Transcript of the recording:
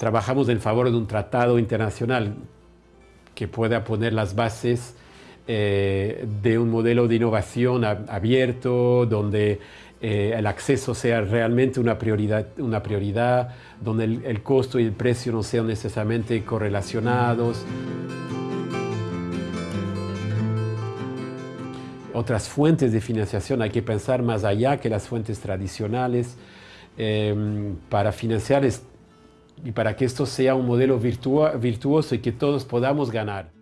trabajamos en favor de un tratado internacional que pueda poner las bases eh, de un modelo de innovación abierto, donde eh, el acceso sea realmente una prioridad, una prioridad donde el, costo y el precio no sean necesariamente correlacionados. Otras fuentes de financiación, hay que pensar más allá que las fuentes tradicionales eh, para financiar y para que esto sea un modelo virtuoso y que todos podamos ganar.